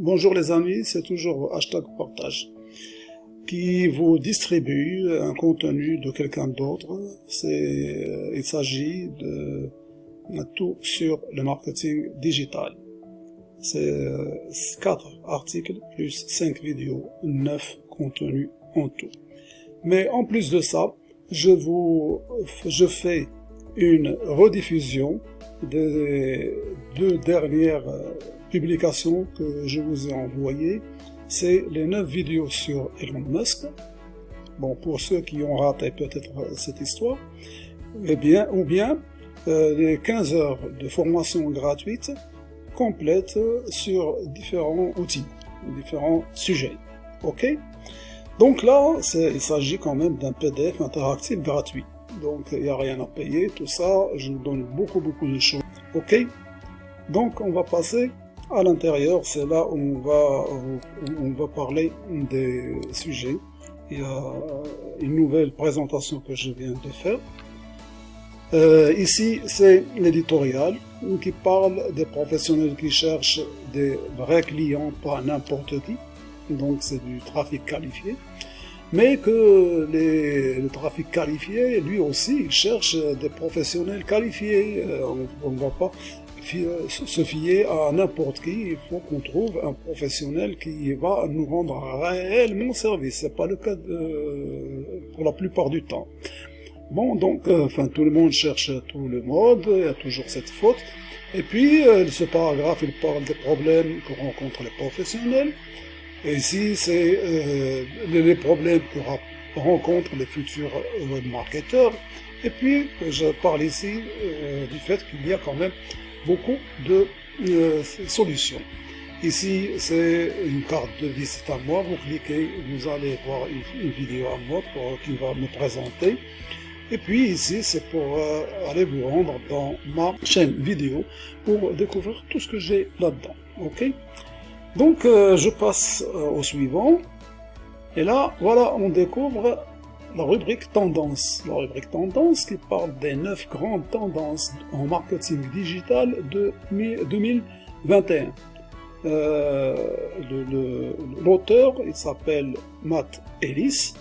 Bonjour les amis, c'est toujours hashtag partage qui vous distribue un contenu de quelqu'un d'autre. C'est, euh, il s'agit de tout sur le marketing digital. C'est euh, quatre articles plus cinq vidéos, neuf contenus en tout. Mais en plus de ça, je vous, je fais une rediffusion des deux dernières euh, publication que je vous ai envoyée, c'est les 9 vidéos sur Elon Musk. Bon, pour ceux qui ont raté peut-être cette histoire, eh bien, ou bien euh, les 15 heures de formation gratuite complète sur différents outils, différents sujets. Ok? Donc là, il s'agit quand même d'un PDF interactif gratuit. Donc il n'y a rien à payer, tout ça, je vous donne beaucoup beaucoup de choses. Ok? Donc on va passer à l'intérieur, c'est là où on va, on va parler des sujets. Il y a une nouvelle présentation que je viens de faire. Euh, ici, c'est l'éditorial qui parle des professionnels qui cherchent des vrais clients, pas n'importe qui. Donc c'est du trafic qualifié. Mais que le trafic qualifié, lui aussi, cherche des professionnels qualifiés. Euh, on ne va pas se fier à n'importe qui, il faut qu'on trouve un professionnel qui va nous rendre réellement service. C'est pas le cas pour la plupart du temps. Bon, donc, euh, enfin, tout le monde cherche tout le mode, il y a toujours cette faute. Et puis, euh, ce paragraphe, il parle des problèmes que rencontrent les professionnels. Et ici, c'est euh, les problèmes que rencontrent les futurs webmarketeurs. Et puis, je parle ici du fait qu'il y a quand même beaucoup de euh, solutions. Ici, c'est une carte de visite à moi. Vous cliquez, vous allez voir une, vidéo à moi pour, qui va me présenter. Et puis ici, c'est pour euh, aller vous rendre dans ma chaîne vidéo pour découvrir tout ce que j'ai là-dedans. Ok? Donc, euh, je passe au suivant. Et là, voilà, on découvre la rubrique tendance. La rubrique tendance qui parle des 9 grandes tendances en marketing digital de 2021. Euh, L'auteur, il s'appelle Matt Ellis.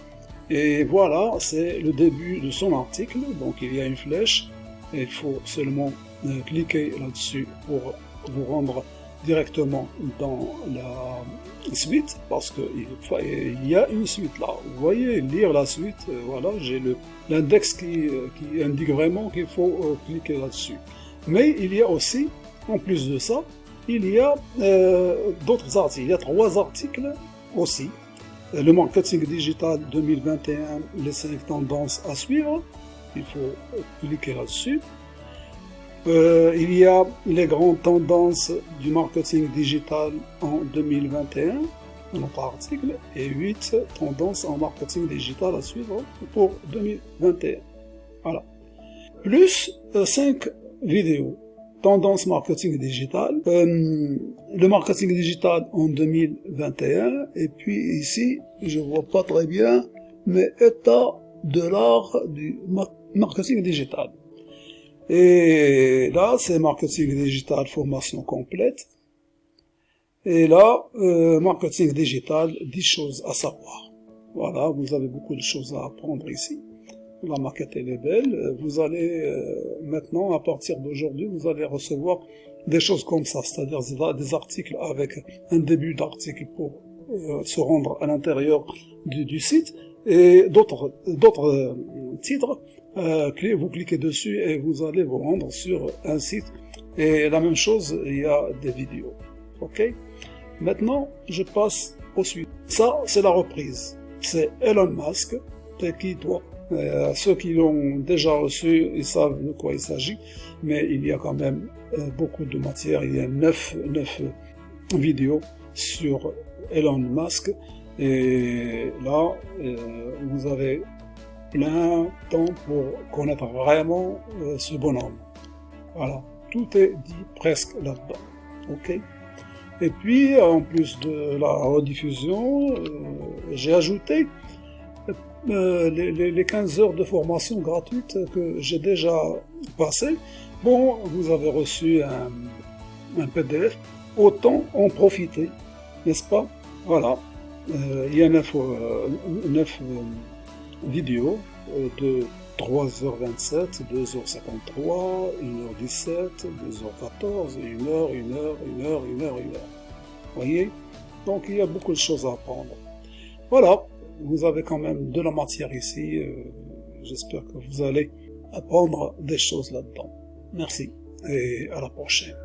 Et voilà, c'est le début de son article. Donc il y a une flèche. Et il faut seulement euh, cliquer là-dessus pour vous rendre directement dans la suite parce que il y a une suite là. Vous voyez, lire la suite, euh, voilà, j'ai l'index qui, euh, qui, indique vraiment qu'il faut euh, cliquer là-dessus. Mais il y a aussi, en plus de ça, il y a d'autres articles. Il y a trois articles aussi. Le marketing digital 2021, les cinq tendances à suivre. Il faut cliquer là-dessus. Euh, il y a les grandes tendances du marketing digital en 2021, notre article, et 8 tendances en marketing digital à suivre pour 2021. Voilà. Plus 5 euh, vidéos. Tendance marketing digital, euh, le marketing digital en 2021, et puis ici, je vois pas très bien, mais état de l'art du marketing digital. Et là, c'est marketing digital formation complète. Et là, euh, marketing digital, 10 choses à savoir. Voilà, vous avez beaucoup de choses à apprendre ici. La maquette est belle. Vous allez euh, maintenant, à partir d'aujourd'hui, vous allez recevoir des choses comme ça, c'est-à-dire des articles avec un début d'article pour euh, se rendre à l'intérieur du, du, site et d'autres d'autres titres euh, vous cliquez dessus et vous allez vous rendre sur un site. Et la même chose, il y a des vidéos. Ok? Maintenant, je passe au suite. Ça, c'est la reprise. C'est Elon Musk qui doit. Euh, ceux qui l'ont déjà reçu, ils savent de quoi il s'agit, mais il y a quand même euh, beaucoup de matière. Il y a 9, 9 vidéos sur Elon Musk. Et là, vous avez plein temps pour connaître vraiment euh, ce bonhomme. Voilà, tout est dit presque là-dedans. Ok Et puis, en plus de la rediffusion, euh, j'ai ajouté euh, les, 15 heures de formation gratuite que j'ai déjà passées. Bon, vous avez reçu un, un PDF, autant en profiter, n'est-ce pas? Voilà, il y a 9, 9 vidéo euh, de 3h27, 2h53, 1h17, 2h14, 1h, 1h, 1h, 1h, 1h. Voyez? Donc il y a beaucoup de choses à apprendre. Voilà, vous avez quand même de la matière ici. Euh, j'espère que vous allez apprendre des choses là-dedans. Merci et à la prochaine.